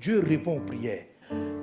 Dieu répond aux prières.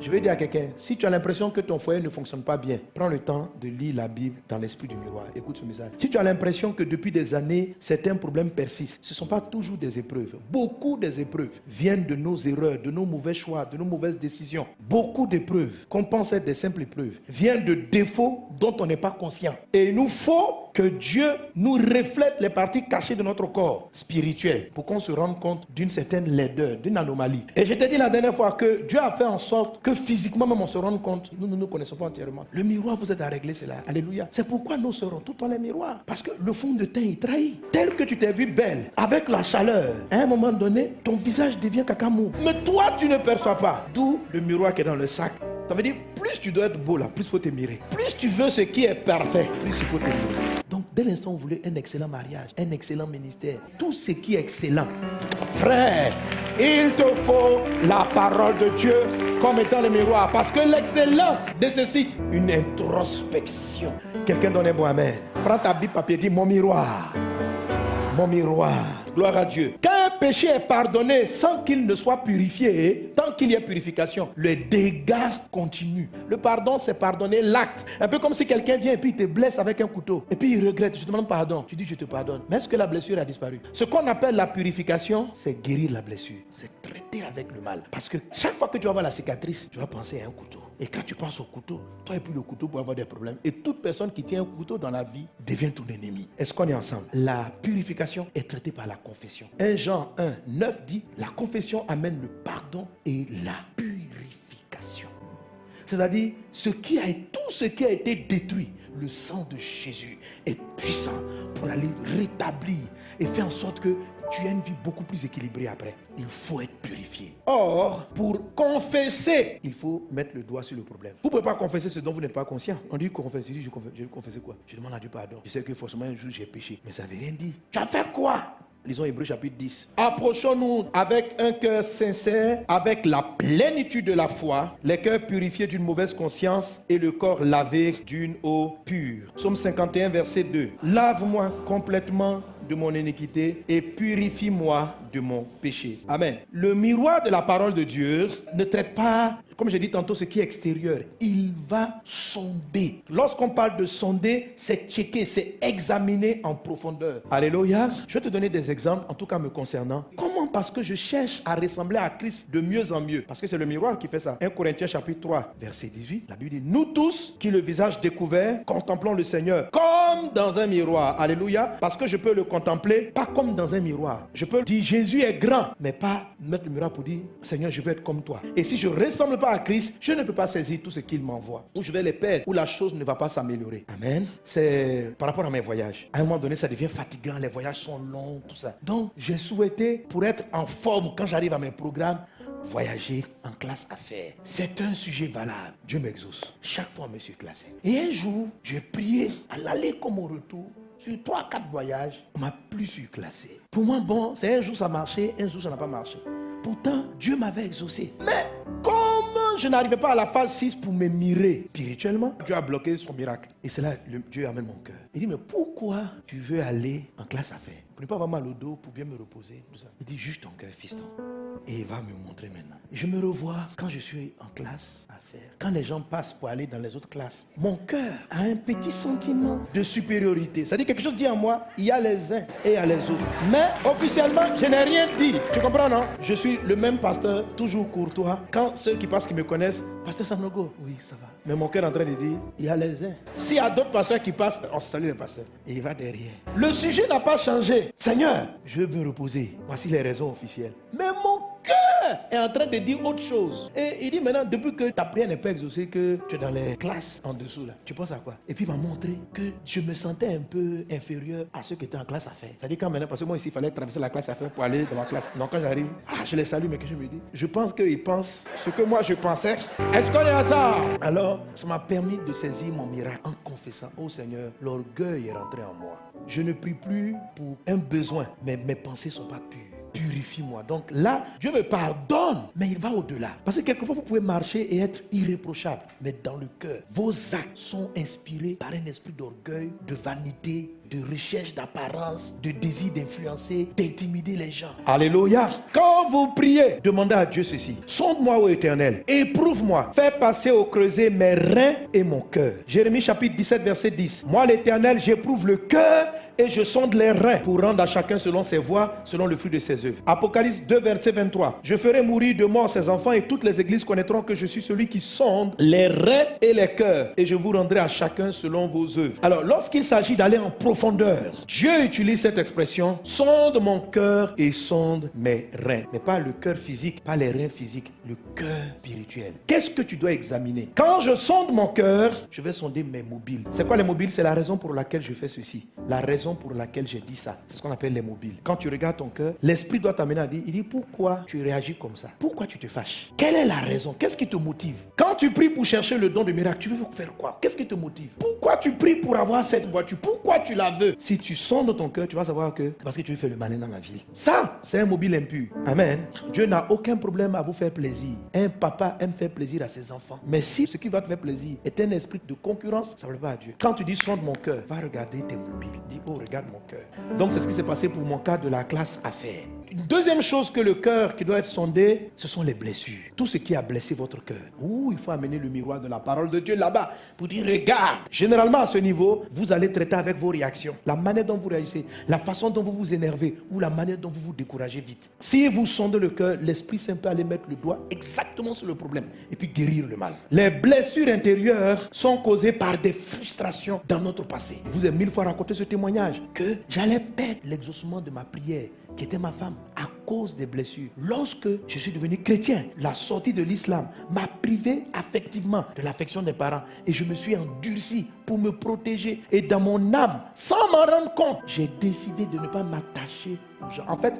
Je vais dire à quelqu'un, si tu as l'impression que ton foyer ne fonctionne pas bien, prends le temps de lire la Bible dans l'esprit du miroir. Écoute ce message. Si tu as l'impression que depuis des années, certains problèmes persistent, ce ne sont pas toujours des épreuves. Beaucoup des épreuves viennent de nos erreurs, de nos mauvais choix, de nos mauvaises décisions. Beaucoup d'épreuves, qu'on pense être des simples épreuves, viennent de défauts dont on n'est pas conscient. Et il nous faut que Dieu nous reflète les parties cachées de notre corps spirituel pour qu'on se rende compte d'une certaine laideur, d'une anomalie. Et je t'ai dit la dernière fois que Dieu a fait en sorte que physiquement même on se rende compte, nous ne nous connaissons pas entièrement. Le miroir vous aide à régler cela. Alléluia. C'est pourquoi nous serons tout dans les miroirs. Parce que le fond de teint, il trahit. Tel que tu t'es vu belle, avec la chaleur, à un moment donné, ton visage devient cacamou. Mais toi, tu ne perçois pas. D'où le miroir qui est dans le sac. Ça veut dire, plus tu dois être beau là, plus il faut te mirer. Plus tu veux ce qui est parfait, plus il faut te mirer. Donc, dès l'instant où vous voulez un excellent mariage, un excellent ministère, tout ce qui est excellent, frère, il te faut la parole de Dieu comme étant le miroir. Parce que l'excellence nécessite une introspection. Quelqu'un donne un bon amen. Prends ta Bible papier, dis mon miroir. Mon miroir. Gloire à Dieu. Péché est pardonné sans qu'il ne soit purifié, tant qu'il y a purification, le dégât continue. Le pardon, c'est pardonner l'acte. Un peu comme si quelqu'un vient et puis te blesse avec un couteau. Et puis il regrette, je te demande pardon. Tu dis, je te pardonne. Mais est-ce que la blessure a disparu? Ce qu'on appelle la purification, c'est guérir la blessure. C'est traiter avec le mal. Parce que chaque fois que tu vas voir la cicatrice, tu vas penser à un couteau. Et quand tu penses au couteau, toi et puis le couteau pour avoir des problèmes. Et toute personne qui tient un couteau dans la vie devient ton ennemi. Est-ce qu'on est ensemble? La purification est traitée par la confession. 1 Jean 1, 9 dit, la confession amène le pardon et la purification. C'est-à-dire, tout ce qui a été détruit, le sang de Jésus est puissant pour aller rétablir et faire en sorte que tu as une vie beaucoup plus équilibrée après. Il faut être purifié. Or, pour confesser, il faut mettre le doigt sur le problème. Vous ne pouvez pas confesser ce dont vous n'êtes pas conscient. On dit confesse. Je dis, je confesse, je confesse quoi? Je demande à Dieu pardon. Je sais que forcément un jour j'ai péché. Mais ça ne veut rien dire. Tu as fait quoi? Lisons Hébreu chapitre 10. Approchons-nous avec un cœur sincère, avec la plénitude de la foi, les cœurs purifiés d'une mauvaise conscience et le corps lavé d'une eau pure. Psaume 51, verset 2. Lave-moi complètement de mon iniquité et purifie-moi de mon péché. Amen. Le miroir de la parole de Dieu ne traite pas, comme j'ai dit tantôt, ce qui est extérieur. Il va sonder. Lorsqu'on parle de sonder, c'est checker, c'est examiner en profondeur. Alléluia. Je vais te donner des exemples, en tout cas me concernant. Comment? Parce que je cherche à ressembler à Christ de mieux en mieux. Parce que c'est le miroir qui fait ça. 1 Corinthiens chapitre 3, verset 18. La Bible dit, nous tous qui le visage découvert, contemplons le Seigneur comme dans un miroir. Alléluia. Parce que je peux le contempler, pas comme dans un miroir. Je peux dire Jésus est grand, mais pas mettre le miroir pour dire Seigneur, je veux être comme toi. Et si je ressemble pas à Christ, je ne peux pas saisir tout ce qu'il m'envoie. Ou je vais les perdre, ou la chose ne va pas s'améliorer. Amen. C'est par rapport à mes voyages. À un moment donné, ça devient fatigant, les voyages sont longs, tout ça. Donc, j'ai souhaité, pour être en forme quand j'arrive à mes programmes, voyager en classe affaires. C'est un sujet valable. Dieu m'exauce. Chaque fois, je me suis classé. Et un jour, j'ai prié à l'aller comme au retour. Sur 3-4 voyages, on m'a plus surclassé. Pour moi, bon, c'est un jour ça marchait, un jour ça n'a pas marché. Pourtant, Dieu m'avait exaucé. Mais je n'arrivais pas à la phase 6 pour me mirer spirituellement, Dieu a bloqué son miracle. Et c'est là que Dieu amène mon cœur. Il dit, mais pourquoi tu veux aller en classe affaires? Pour ne pas avoir mal au dos, pour bien me reposer. Tout ça. Il dit, juste ton cœur, fiston. Et il va me montrer maintenant. Je me revois quand je suis en classe à faire. Quand les gens passent pour aller dans les autres classes, mon cœur a un petit sentiment de supériorité. Ça dit quelque chose dit en moi, il y a les uns et il y a les autres. Mais officiellement, je n'ai rien dit. Tu comprends, non? Je suis le même pasteur, toujours courtois. Quand ceux qui passent, qui me connaissent, pasteur Sanogo, oui, ça va. Mais mon cœur est en train de dire, il y a les uns. S'il y a d'autres pasteurs qui passent, on salue les pasteurs. Et il va derrière. Le sujet n'a pas changé. Seigneur, je veux me reposer. Voici les raisons officielles. Mais mon est en train de dire autre chose. Et il dit maintenant, depuis que ta prière n'est pas exaucée, que tu es dans les classes en dessous là, tu penses à quoi? Et puis il m'a montré que je me sentais un peu inférieur à ceux qui étaient en classe à faire. C'est-à-dire quand maintenant, parce que moi ici, il fallait traverser la classe à faire pour aller dans ma classe. Donc quand j'arrive, ah, je les salue, mais que je me dis, je pense qu'ils pensent ce que moi je pensais. Est-ce qu'on est ensemble? Alors, ça m'a permis de saisir mon miracle en confessant, oh Seigneur, l'orgueil est rentré en moi. Je ne prie plus pour un besoin, mais mes pensées ne sont pas pures purifie-moi. Donc là, Dieu me pardonne, mais il va au-delà. Parce que quelquefois, vous pouvez marcher et être irréprochable, mais dans le cœur, vos actes sont inspirés par un esprit d'orgueil, de vanité, de recherche d'apparence, de désir d'influencer, d'intimider les gens. Alléluia. Quand vous priez, demandez à Dieu ceci. Sonde-moi, ô éternel. Éprouve-moi. Fais passer au creuset mes reins et mon cœur. Jérémie chapitre 17, verset 10. Moi, l'éternel, j'éprouve le cœur et je sonde les reins pour rendre à chacun selon ses voies, selon le fruit de ses œuvres. Apocalypse 2, verset 23. Je ferai mourir de mort ses enfants et toutes les églises connaîtront que je suis celui qui sonde les reins et les cœurs et je vous rendrai à chacun selon vos œuvres. Alors, lorsqu'il s'agit d'aller en profondeur, Dieu utilise cette expression sonde mon cœur et sonde mes reins. Mais pas le cœur physique, pas les reins physiques, le cœur spirituel. Qu'est-ce que tu dois examiner? Quand je sonde mon cœur, je vais sonder mes mobiles. C'est quoi les mobiles? C'est la raison pour laquelle je fais ceci. La raison pour laquelle j'ai dit ça, c'est ce qu'on appelle les mobiles. Quand tu regardes ton cœur, l'esprit doit t'amener à dire, il dit pourquoi tu réagis comme ça? Pourquoi tu te fâches? Quelle est la raison? Qu'est-ce qui te motive? Quand tu pries pour chercher le don de miracle, tu veux faire quoi? Qu'est-ce qui te motive? Pourquoi tu pries pour avoir cette voiture? Pourquoi tu la Si tu sondes ton cœur, tu vas savoir que parce que tu veux faire le malin dans la vie. Ça, c'est un mobile impur. Amen. Dieu n'a aucun problème à vous faire plaisir. Un papa aime faire plaisir à ses enfants. Mais si ce qui va te faire plaisir est un esprit de concurrence, ça ne va à Dieu. Quand tu dis sonde mon cœur, va regarder tes mobiles. Dis, oh, regarde mon cœur. Donc c'est ce qui s'est passé pour mon cas de la classe affaires. Deuxième chose que le cœur qui doit être sondé, ce sont les blessures. Tout ce qui a blessé votre cœur. Ouh, il faut amener le miroir de la parole de Dieu là-bas pour dire regarde. Généralement à ce niveau, vous allez traiter avec vos réactions, la manière dont vous réagissez, la façon dont vous vous énervez ou la manière dont vous vous découragez vite. Si vous sondez le cœur, l'Esprit Saint peut aller mettre le doigt exactement sur le problème et puis guérir le mal. Les blessures intérieures sont causées par des frustrations dans notre passé. Je vous ai mille fois raconté ce témoignage que j'allais perdre l'exaucement de ma prière qui était ma femme, à cause des blessures. Lorsque je suis devenu chrétien, la sortie de l'islam m'a privé affectivement de l'affection des parents et je me suis endurci pour me protéger. Et dans mon âme, sans m'en rendre compte, j'ai décidé de ne pas m'attacher aux gens. En fait,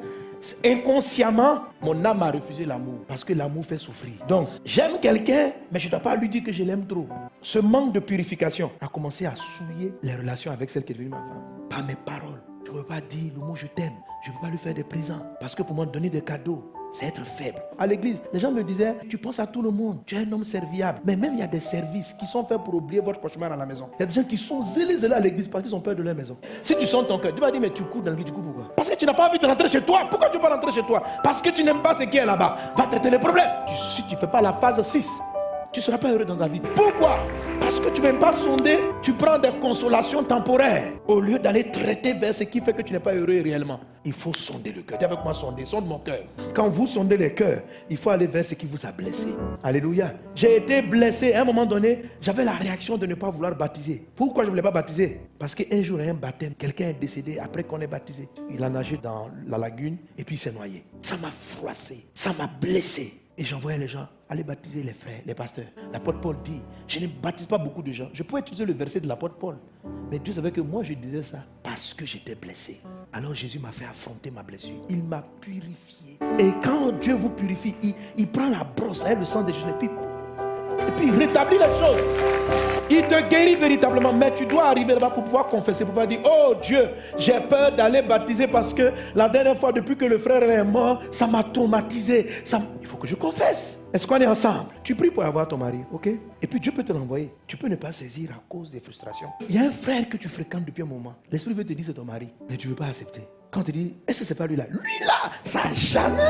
inconsciemment, mon âme a refusé l'amour parce que l'amour fait souffrir. Donc, j'aime quelqu'un, mais je ne dois pas lui dire que je l'aime trop. Ce manque de purification a commencé à souiller les relations avec celle qui est devenue ma femme. Par mes paroles. Je ne peux pas dire le mot je t'aime. Je ne peux pas lui faire des présents. Parce que pour moi, donner des cadeaux, c'est être faible. À l'église, les gens me disaient, tu penses à tout le monde, tu es un homme serviable. Mais même il y a des services qui sont faits pour oublier votre cauchemar à la maison. Il y a des gens qui sont zélés, zélés à l'église parce qu'ils ont peur de leur maison. Si tu sens ton cœur, tu vas dire, mais tu cours dans l'église, tu cours pourquoi? Parce que tu n'as pas envie de rentrer chez toi. Pourquoi tu veux pas rentrer chez toi? Parce que tu n'aimes pas ce qui est là-bas. Va traiter les problèmes. si tu ne fais pas la phase 6, tu ne seras pas heureux dans ta vie. Pourquoi? Parce que tu ne viens pas sonder, tu prends des consolations temporaires au lieu d'aller traiter vers ce qui fait que tu n'es pas heureux réellement. Il faut sonder le cœur. Dis avec moi sonder, sonde mon cœur. Quand vous sondez les cœurs, il faut aller vers ce qui vous a blessé. Alléluia. J'ai été blessé. À un moment donné, j'avais la réaction de ne pas vouloir baptiser. Pourquoi je ne voulais pas baptiser? Parce qu'un jour, a un baptême, quelqu'un est décédé après qu'on ait baptisé. Il a nagé dans la lagune et puis il s'est noyé. Ça m'a froissé, ça m'a blessé. Et j'envoyais les gens aller baptiser les frères, les pasteurs. L'apôtre Paul dit, je ne baptise pas beaucoup de gens. Je pouvais utiliser le verset de l'apôtre Paul. Mais Dieu savait que moi, je disais ça parce que j'étais blessé. Alors Jésus m'a fait affronter ma blessure. Il m'a purifié. Et quand Dieu vous purifie, il, prend la brosse, le sang des jeunes, et et puis il rétablit les choses. Il te guérit véritablement, mais tu dois arriver là-bas pour pouvoir confesser, pour pouvoir dire, oh Dieu, j'ai peur d'aller baptiser parce que la dernière fois, depuis que le frère est mort, ça m'a traumatisé. Il faut que je confesse. Est-ce qu'on est ensemble? Tu pries pour avoir ton mari, ok? Et puis Dieu peut te l'envoyer. Tu peux ne pas saisir à cause des frustrations. Il y a un frère que tu fréquentes depuis un moment. L'esprit veut te dire c'est ton mari, mais tu ne veux pas accepter. Quand tu dis, est-ce que c'est pas lui là? Lui là, ça jamais.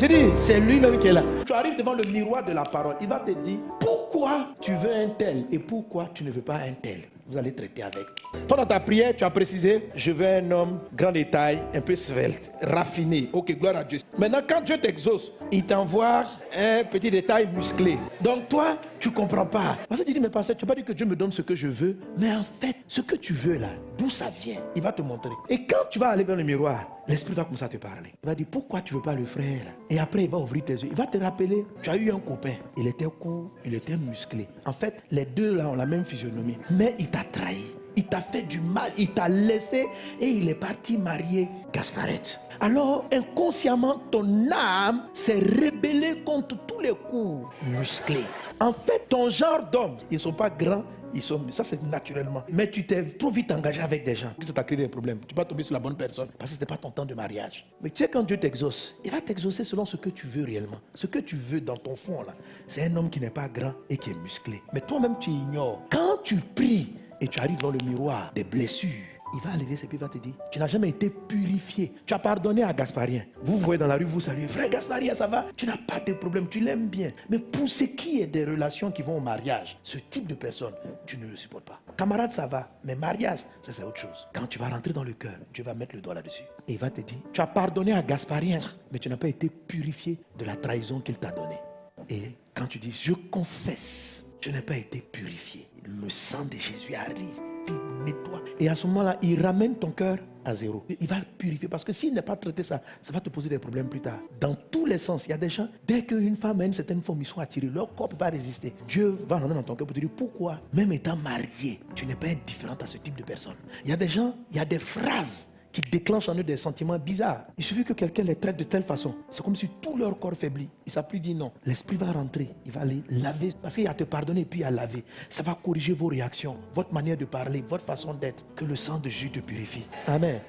Je dis, c'est lui-même qui est là. Tu arrives devant le miroir de la parole. Il va te dire, pourquoi tu veux un tel et pourquoi tu ne veux pas un tel? Vous allez traiter avec. Toi, dans ta prière, tu as précisé, je veux un homme grand détail, un peu svelte, raffiné. Ok, gloire à Dieu. Maintenant, quand Dieu t'exauce, il t'envoie un petit détail musclé. Donc toi, tu comprends pas. Parce que tu dis, mais pasteur, tu n'as pas dit que Dieu me donne ce que je veux. Mais en fait, ce que tu veux là, d'où ça vient, il va te montrer. Et quand tu vas aller vers le miroir, l'Esprit va commencer à te parler. Il va dire, pourquoi tu veux pas le frère Et après, il va ouvrir tes yeux. Il va te rappeler, tu as eu un copain. Il était court, il était musclé. En fait, les deux là ont la même physionomie. Mais il t'a trahi. Il t'a fait du mal, il t'a laissé et il est parti marier Gasparette. Alors, inconsciemment, ton âme s'est rébellée contre tous les coups musclés. En fait, ton genre d'homme, ils ne sont pas grands, ils sont, ça c'est naturellement. Mais tu t'es trop vite engagé avec des gens, ça t'a créé des problèmes. Tu vas tomber sur la bonne personne parce que ce n'était pas ton temps de mariage. Mais tu sais, quand Dieu t'exauce, il va t'exaucer selon ce que tu veux réellement. Ce que tu veux dans ton fond, là, c'est un homme qui n'est pas grand et qui est musclé. Mais toi-même, tu ignores. Quand tu pries, et tu arrives dans le miroir des blessures, il va lever ses pieds, il va te dire, tu n'as jamais été purifié. Tu as pardonné à Gasparien. Vous voyez dans la rue, vous saluez, frère Gasparien, ça va Tu n'as pas de problème, tu l'aimes bien. Mais pour ce qui est des relations qui vont au mariage, ce type de personne, tu ne le supportes pas. Camarade, ça va, mais mariage, ça c'est autre chose. Quand tu vas rentrer dans le cœur, tu vas mettre le doigt là-dessus. Et il va te dire, tu as pardonné à Gasparien, mais tu n'as pas été purifié de la trahison qu'il t'a donnée. Et quand tu dis, je confesse, je n'ai pas été purifié. Le sang de Jésus arrive nettoie. Et à ce moment-là, il ramène ton cœur à zéro. Il va purifier parce que s'il n'est pas traité ça, ça va te poser des problèmes plus tard. Dans tous les sens, il y a des gens, dès qu'une femme a une certaine forme, ils sont attirés, leur corps ne peut pas résister. Dieu va rentrer dans ton cœur pour te dire pourquoi, même étant marié, tu n'es pas indifférente à ce type de personne. Il y a des gens, il y a des phrases qui déclenchent en eux des sentiments bizarres. Il suffit que quelqu'un les traite de telle façon. C'est comme si tout leur corps faiblit. Savent plus dire non. L'esprit va rentrer. Il va aller laver. Parce qu'il a te pardonner puis à laver. Ça va corriger vos réactions, votre manière de parler, votre façon d'être. Que le sang de Jésus te purifie. Amen.